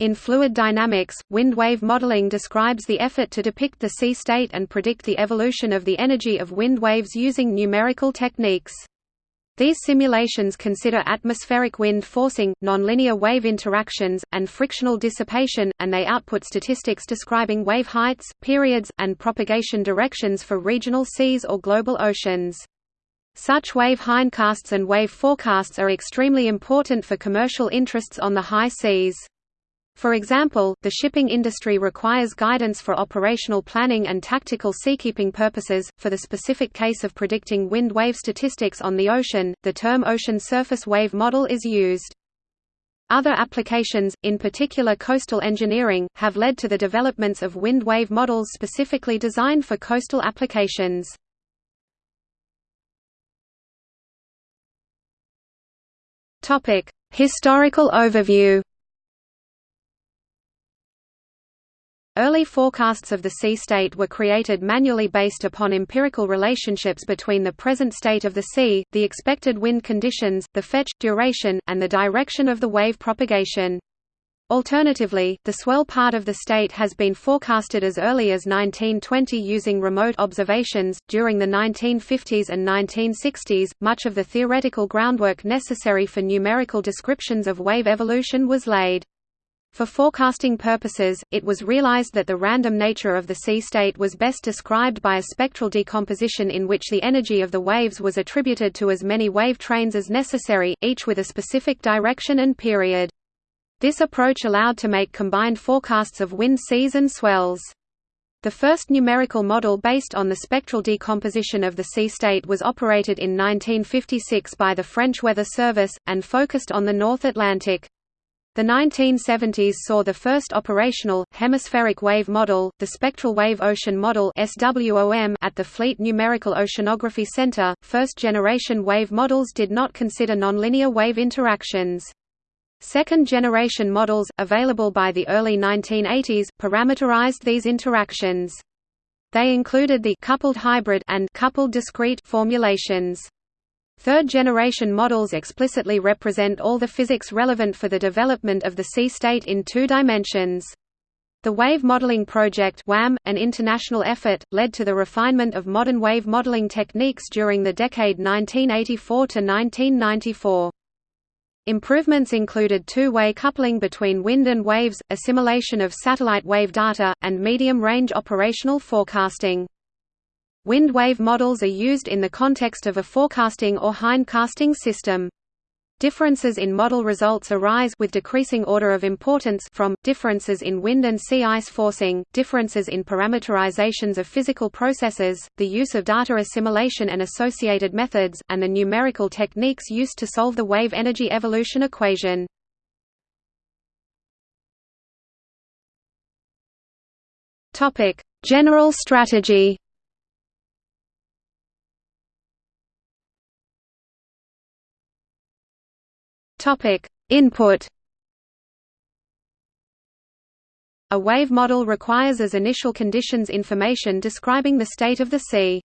In fluid dynamics, wind wave modeling describes the effort to depict the sea state and predict the evolution of the energy of wind waves using numerical techniques. These simulations consider atmospheric wind forcing, nonlinear wave interactions, and frictional dissipation, and they output statistics describing wave heights, periods, and propagation directions for regional seas or global oceans. Such wave hindcasts and wave forecasts are extremely important for commercial interests on the high seas. For example, the shipping industry requires guidance for operational planning and tactical seakeeping purposes. For the specific case of predicting wind wave statistics on the ocean, the term ocean surface wave model is used. Other applications, in particular coastal engineering, have led to the developments of wind wave models specifically designed for coastal applications. Historical overview. Early forecasts of the sea state were created manually based upon empirical relationships between the present state of the sea, the expected wind conditions, the fetch, duration, and the direction of the wave propagation. Alternatively, the swell part of the state has been forecasted as early as 1920 using remote observations. During the 1950s and 1960s, much of the theoretical groundwork necessary for numerical descriptions of wave evolution was laid. For forecasting purposes, it was realized that the random nature of the sea state was best described by a spectral decomposition in which the energy of the waves was attributed to as many wave trains as necessary, each with a specific direction and period. This approach allowed to make combined forecasts of wind seas and swells. The first numerical model based on the spectral decomposition of the sea state was operated in 1956 by the French Weather Service, and focused on the North Atlantic. The 1970s saw the first operational, hemispheric wave model, the Spectral Wave Ocean Model at the Fleet Numerical Oceanography Center. First generation wave models did not consider nonlinear wave interactions. Second generation models, available by the early 1980s, parameterized these interactions. They included the coupled hybrid and coupled discrete formulations. Third-generation models explicitly represent all the physics relevant for the development of the sea state in two dimensions. The Wave Modeling Project WAM, an international effort, led to the refinement of modern wave modeling techniques during the decade 1984 to 1994. Improvements included two-way coupling between wind and waves, assimilation of satellite wave data, and medium-range operational forecasting. Wind wave models are used in the context of a forecasting or hindcasting system. Differences in model results arise with decreasing order of importance from, differences in wind and sea ice forcing, differences in parameterizations of physical processes, the use of data assimilation and associated methods, and the numerical techniques used to solve the wave energy evolution equation. Topic: General strategy Topic: Input. A wave model requires as initial conditions information describing the state of the sea.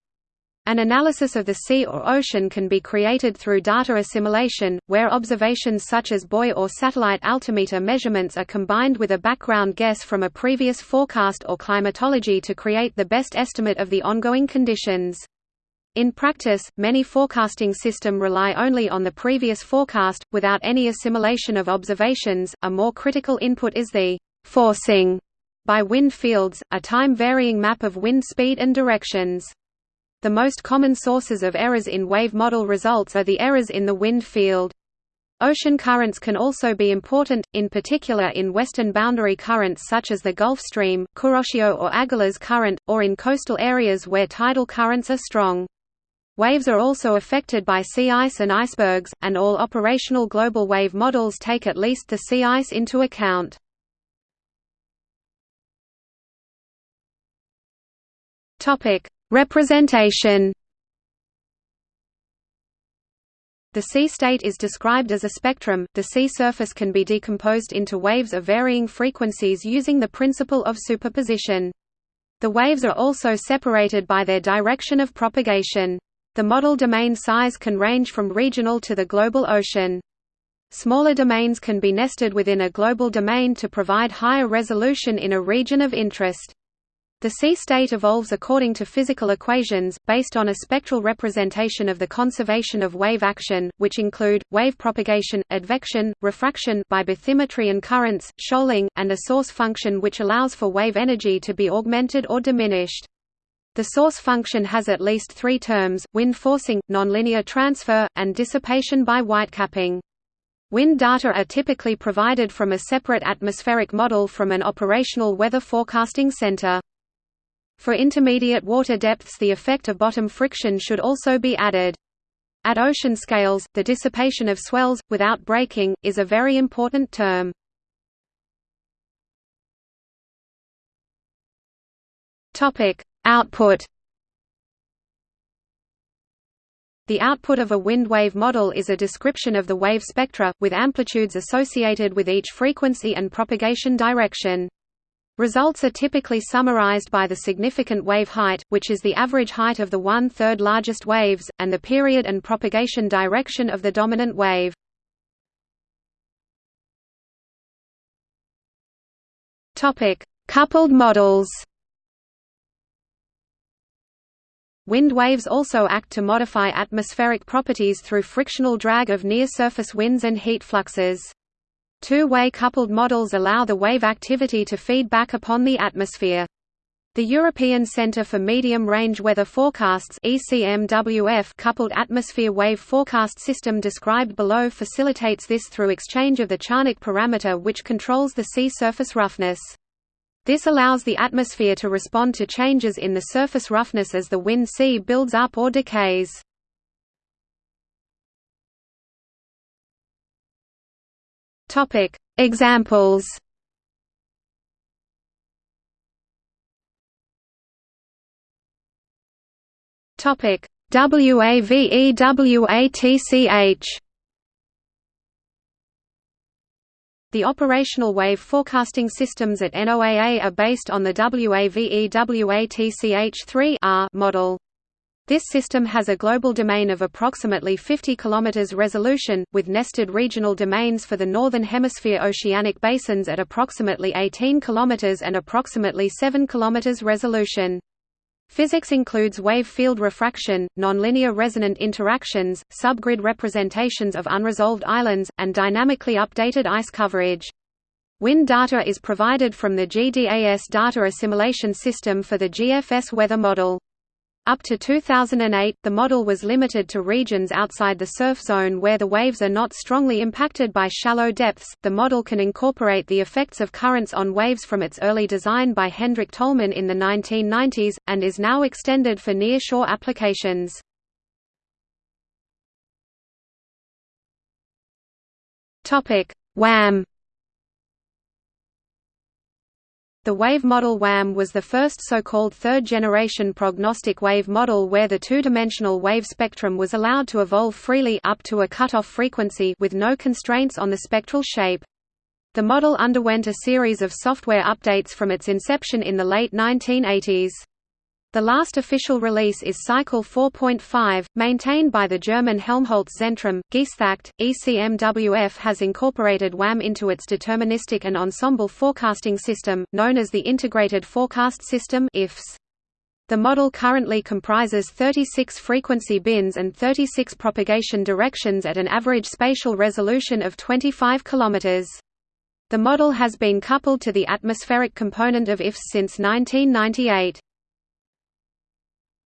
An analysis of the sea or ocean can be created through data assimilation, where observations such as buoy or satellite altimeter measurements are combined with a background guess from a previous forecast or climatology to create the best estimate of the ongoing conditions. In practice, many forecasting system rely only on the previous forecast, without any assimilation of observations. A more critical input is the forcing by wind fields, a time-varying map of wind speed and directions. The most common sources of errors in wave model results are the errors in the wind field. Ocean currents can also be important, in particular in western boundary currents such as the Gulf Stream, Kuroshio or Agulhas current, or in coastal areas where tidal currents are strong. Waves are also affected by sea ice and icebergs, and all operational global wave models take at least the sea ice into account. Representation The sea state is described as a spectrum. The sea surface can be decomposed into waves of varying frequencies using the principle of superposition. The waves are also separated by their direction of propagation. The model domain size can range from regional to the global ocean. Smaller domains can be nested within a global domain to provide higher resolution in a region of interest. The sea state evolves according to physical equations, based on a spectral representation of the conservation of wave action, which include, wave propagation, advection, refraction by bathymetry and currents, shoaling, and a source function which allows for wave energy to be augmented or diminished. The source function has at least three terms, wind forcing, nonlinear transfer, and dissipation by whitecapping. Wind data are typically provided from a separate atmospheric model from an operational weather forecasting center. For intermediate water depths the effect of bottom friction should also be added. At ocean scales, the dissipation of swells, without breaking, is a very important term. Output The output of a wind wave model is a description of the wave spectra, with amplitudes associated with each frequency and propagation direction. Results are typically summarized by the significant wave height, which is the average height of the one-third largest waves, and the period and propagation direction of the dominant wave. Coupled models Wind waves also act to modify atmospheric properties through frictional drag of near-surface winds and heat fluxes. Two-way coupled models allow the wave activity to feed back upon the atmosphere. The European Centre for Medium-Range Weather Forecasts ECMWF coupled atmosphere wave forecast system described below facilitates this through exchange of the Charnock parameter which controls the sea surface roughness. This allows the atmosphere to respond to changes in the surface roughness as the wind sea builds up or decays. Topic: Examples. Topic: WAVEWATCH The operational wave forecasting systems at NOAA are based on the WAVEWATCH3 model. This system has a global domain of approximately 50 km resolution, with nested regional domains for the Northern Hemisphere oceanic basins at approximately 18 km and approximately 7 km resolution. Physics includes wave field refraction, nonlinear resonant interactions, subgrid representations of unresolved islands, and dynamically updated ice coverage. Wind data is provided from the GDAS data assimilation system for the GFS weather model. Up to 2008, the model was limited to regions outside the surf zone where the waves are not strongly impacted by shallow depths. The model can incorporate the effects of currents on waves from its early design by Hendrik Tolman in the 1990s, and is now extended for nearshore applications. WAM The wave model WAM was the first so-called third-generation prognostic wave model where the two-dimensional wave spectrum was allowed to evolve freely up to a cutoff frequency with no constraints on the spectral shape. The model underwent a series of software updates from its inception in the late 1980s. The last official release is Cycle 4.5, maintained by the German Helmholtz Zentrum. Geesthacht, ECMWF has incorporated WAM into its deterministic and ensemble forecasting system, known as the Integrated Forecast System IFS. The model currently comprises 36 frequency bins and 36 propagation directions at an average spatial resolution of 25 km. The model has been coupled to the atmospheric component of IFS since 1998.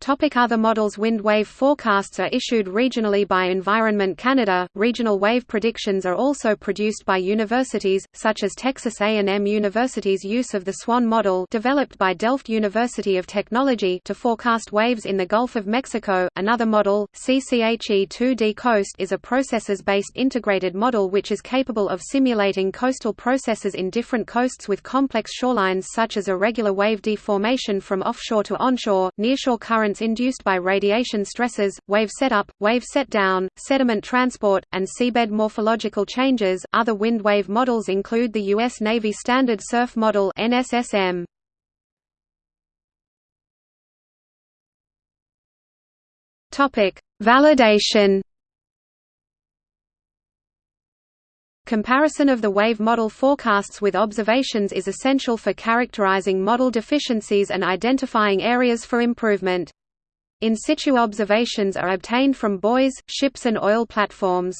Topic other models Wind wave forecasts are issued regionally by Environment Canada. Regional wave predictions are also produced by universities, such as Texas A&M University's use of the SWAN model developed by Delft University of Technology to forecast waves in the Gulf of Mexico. Another model, CCHE-2D Coast is a processes-based integrated model which is capable of simulating coastal processes in different coasts with complex shorelines such as irregular wave deformation from offshore to onshore, nearshore current currents induced by radiation stresses, wave setup, wave setdown, sediment transport, and seabed morphological changes. Other wind wave models include the U.S. Navy Standard Surf Model (NSSM). Topic: Validation. Comparison of the wave model forecasts with observations is essential for characterizing model deficiencies and identifying areas for improvement. In situ observations are obtained from buoys, ships and oil platforms.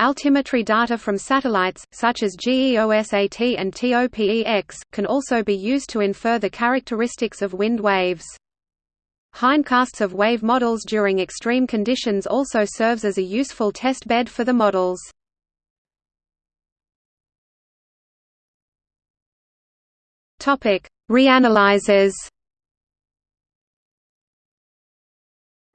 Altimetry data from satellites, such as GEOSAT and TOPEX, can also be used to infer the characteristics of wind waves. Hindcasts of wave models during extreme conditions also serves as a useful test bed for the models. Reanalyzers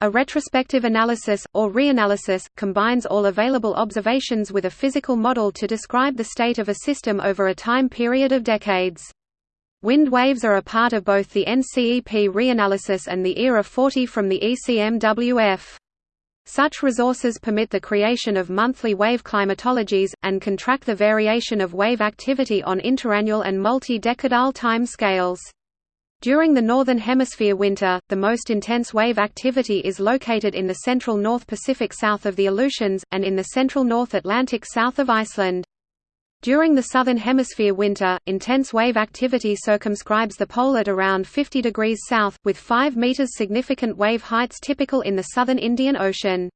A retrospective analysis, or reanalysis, combines all available observations with a physical model to describe the state of a system over a time period of decades. Wind waves are a part of both the NCEP reanalysis and the ERA 40 from the ECMWF. Such resources permit the creation of monthly wave climatologies, and can track the variation of wave activity on interannual and multi-decadal time scales. During the Northern Hemisphere winter, the most intense wave activity is located in the central North Pacific south of the Aleutians, and in the central North Atlantic south of Iceland. During the Southern Hemisphere winter, intense wave activity circumscribes the pole at around 50 degrees south, with 5 meters significant wave heights typical in the southern Indian Ocean.